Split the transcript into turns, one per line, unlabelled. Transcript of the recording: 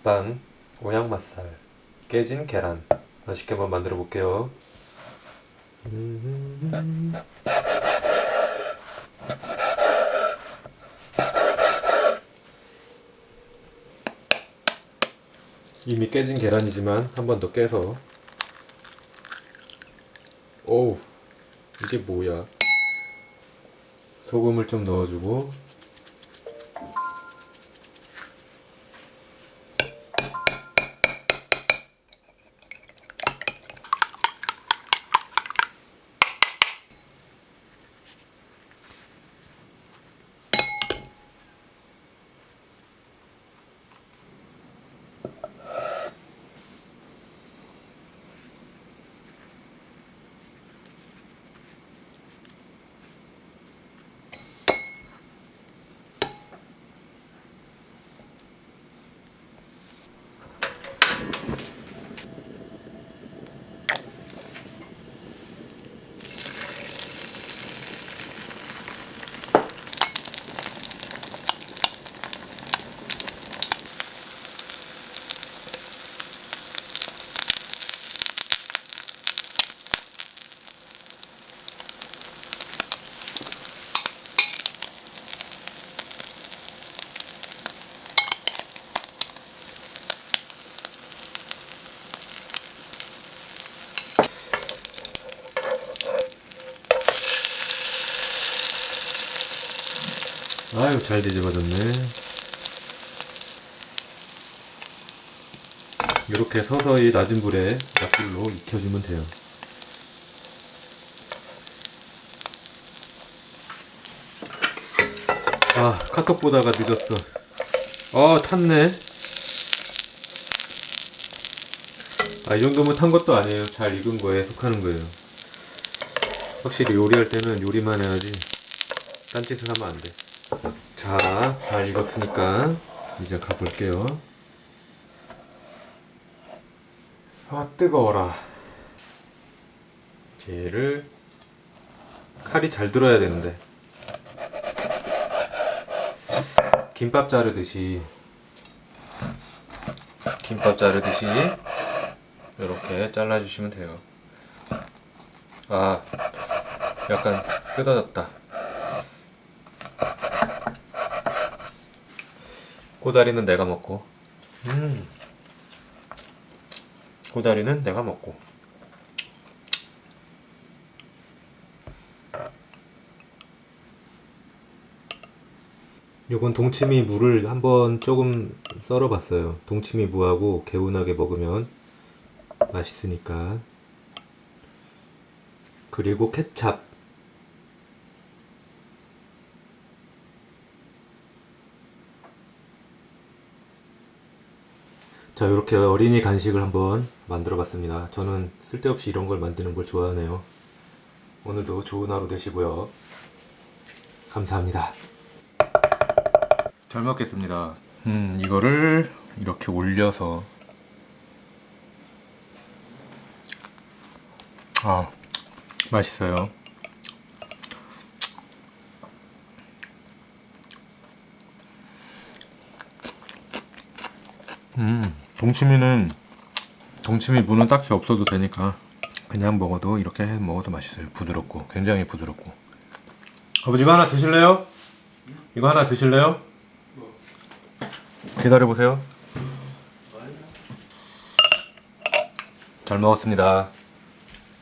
식빵, 오양맛살, 깨진 계란. 맛있게 한번 만들어 볼게요. 이미 깨진 계란이지만 한 번 더 깨서. 오우 이게 뭐야? 소금을 좀 넣어주고 아유 잘 뒤집어졌네. 이렇게 서서히 낮은 불에 약불로 익혀주면 돼요. 아 카톡 보다가 늦었어. 어 탔네. 아 이 정도면 탄 것도 아니에요. 잘 익은 거에 속하는 거예요. 확실히 요리할 때는 요리만 해야지 딴짓을 하면 안돼 자, 잘 익었으니까 이제 가볼게요. 아, 뜨거워라. 얘를 칼이 잘 들어야 되는데 김밥 자르듯이 김밥 자르듯이 이렇게 잘라주시면 돼요. 아, 약간 뜯어졌다. 꼬다리는 내가 먹고. 음. 꼬다리는 내가 먹고. 요건 동치미 무를 한번 조금 썰어 봤어요. 동치미 무하고 개운하게 먹으면 맛있으니까. 그리고 케찹 자 이렇게 어린이 간식을 한번 만들어 봤습니다. 저는 쓸데없이 이런 걸 만드는 걸 좋아하네요. 오늘도 좋은 하루 되시고요. 감사합니다. 잘 먹겠습니다. 음 이거를 이렇게 올려서. 아 맛있어요. 음 동치미는 동치미 무는 딱히 없어도 되니까 그냥 먹어도 이렇게 해 먹어도 맛있어요 부드럽고 굉장히 부드럽고 아버지 이거 하나 드실래요? 이거 하나 드실래요? 기다려보세요 잘 먹었습니다